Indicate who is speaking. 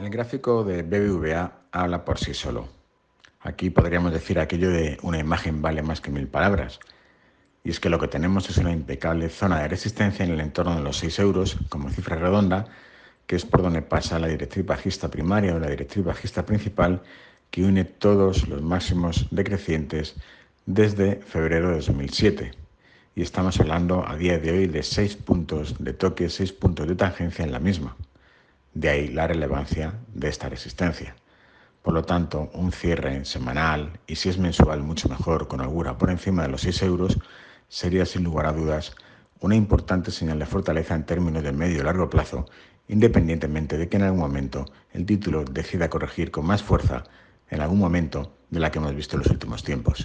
Speaker 1: El gráfico de BBVA habla por sí solo. Aquí podríamos decir aquello de una imagen vale más que mil palabras. Y es que lo que tenemos es una impecable zona de resistencia en el entorno de los 6 euros como cifra redonda, que es por donde pasa la directriz bajista primaria o la directriz bajista principal que une todos los máximos decrecientes desde febrero de 2007. Y estamos hablando a día de hoy de 6 puntos de toque, 6 puntos de tangencia en la misma. De ahí la relevancia de esta resistencia. Por lo tanto, un cierre semanal y si es mensual mucho mejor con holgura por encima de los 6 euros sería sin lugar a dudas una importante señal de fortaleza en términos de medio y largo plazo, independientemente de que en algún momento el título decida corregir con más fuerza en algún momento de la que hemos visto en los últimos tiempos.